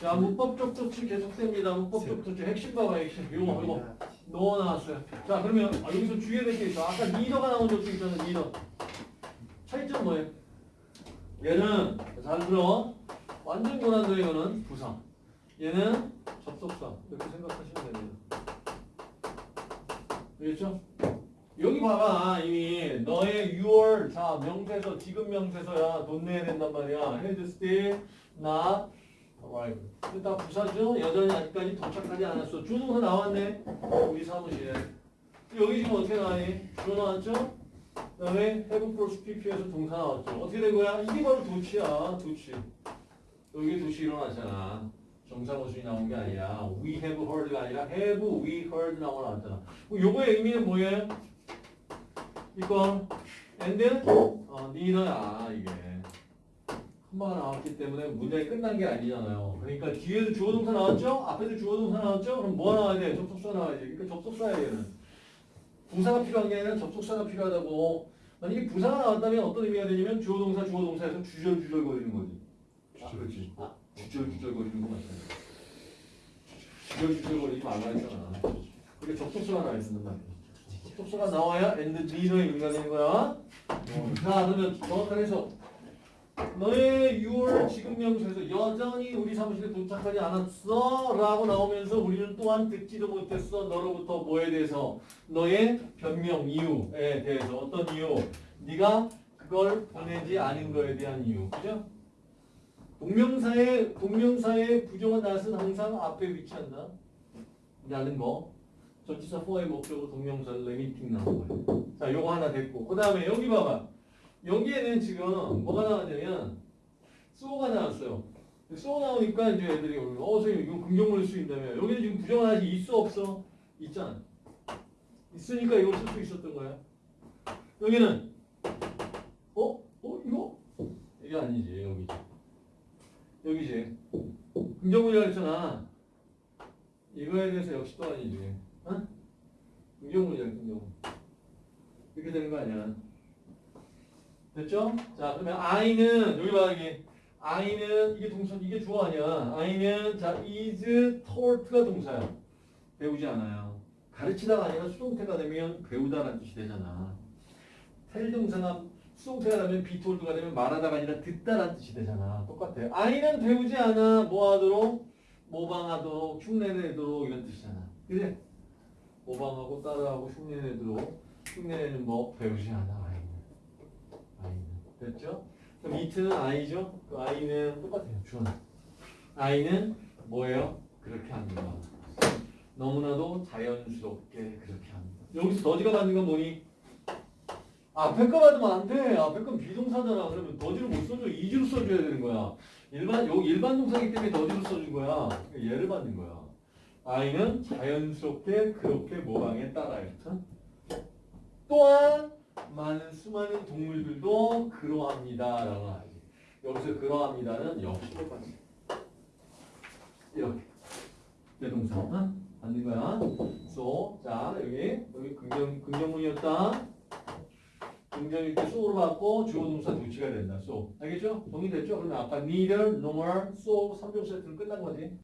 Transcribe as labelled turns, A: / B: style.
A: 자, 문법적 도치 계속됩니다. 문법적 도치 핵심 봐봐, 핵심. 요거, 요거. nor 나왔어요. 자, 그러면 아, 여기서 주의해야 될 게 있어. 아까 neither가 나온 도치 있잖아, 리더. 차이점 뭐예요? 얘는 잘 들어. 완전 고난도 이거는 부사. 얘는 접속사. 이렇게 생각하시면 됩니다. 알겠죠? 여기 봐봐 이미 너의 your 자 명세서 지금 명세서야 돈 내야 된단 말이야 still not arrived 근데 다 부사죠 여전히 아직까지 도착하지 않았어. 주동사 나왔네. 우리 사무실에. 여기 지금 어떻게 나와니? 주 나왔죠? 그 다음에 have plus pp에서 동사 나왔죠. 어떻게 된 거야? 이게 바로 도치야 도치. 여기 도치 일어났잖아. 정사 모순이 나온 게 아니라 we have heard가 아니라 have we heard 나왔잖아. 요거의 의미는 뭐예요? 이거? And 어, neither야 이게 한마가 나왔기 때문에 문장이 끝난 게 아니잖아요. 그러니까 뒤에도 주어 동사 나왔죠? 앞에도 주어 동사 나왔죠? 그럼 뭐 나와야 돼? 접속사 나와야지. 그러니까 접속사야 얘는. 부사가 필요한 게 아니라 접속사가 필요하다고. 만약에 부사가 나왔다면 어떤 의미가 되냐면 주어 동사 주어 동사에서 주절주절 거리는 거지. 아, 그렇지. 주절주절 거리는 거 맞잖아. 주절주절 거리지 말라 했잖아. 그게 접속사가 나와 있는 말이야. 접속사가 나와야 and neither의 의미가 되는 거야. 자, 그러면 정확한 해석. 너의 6월 지금 명수에서 여전히 우리 사무실에 도착하지 않았어? 라고 나오면서 우리는 또한 듣지도 못했어. 너로부터 뭐에 대해서? 너의 변명 이유에 대해서. 어떤 이유? 네가 그걸 보내지 않은 거에 대한 이유. 그죠? 동명사의 동명사의 부정한 낫은 항상 앞에 위치한다. 라는 거. 전치사 for의 목적으로 동명사 limiting 나온 거예요. 자 요거 하나 됐고. 그 다음에 여기 봐봐 여기에는 지금 뭐가 나왔냐면 소가 나왔어요. 소 나오니까 이제 애들이 어 선생님 이거 긍정문을 쓰인다며 여기는 지금 부정하지 있어 없어? 있잖아. 있으니까 이걸 쓸 수 있었던 거야. 여기는 어? 어? 이거? 이게 아니지 여기지. 여기지. 긍정문이라고 했잖아. 이거에 대해서 역시 또 아니지. 어? 긍정문이야 긍정문. 이렇게 되는 거 아니야. 됐죠? 자, 그러면 I는 여기 봐 여기 I는 이게 동사 이게 주어 아니야. I는 자 is taught가 동사야. 배우지 않아요. 가르치다가 아니라 수동태가 되면 배우다라는 뜻이 되잖아. 텔 동사가 수동태가 되면 told가 되면 말하다가 아니라 듣다라는 뜻이 되잖아. 똑같아. I는 배우지 않아. 뭐 하도록? 모방하도록, 흉내내도록 이런 뜻이잖아. 그래? 모방하고 따라하고 흉내내도록 흉내내는 법 배우지 않아. 됐죠? 그럼 이트는 아이죠? 그 아이는 똑같아요. 주어는 아이는 뭐예요? 그렇게 합니다. 너무나도 자연스럽게 그렇게 합니다. 여기서 더지가 받는 건 뭐니? 앞에 거 받으면 안 돼. 앞에 건 비동사잖아. 그러면 더지를 못 써줘. 이지로 써줘야 되는 거야. 일반 요 일반 동사기 때문에 더지로 써준 거야. 얘를 받는 거야. 아이는 자연스럽게 그렇게 모방에 따라요. 또한 많은 수많은 동물들도 그러합니다. 라고 하지. 여기서 그러합니다는 역시 똑같이. 이렇게. 대동사. 어? 맞는 거야. so. 자, 여기. 여기 긍정, 긍정문이었다. 긍정일 때 so로 받고 주어 동사 도치가 된다. so. 알겠죠? 동의됐죠? 그러면 아까 neither, nor, so 3종 세트는 끝난 거지.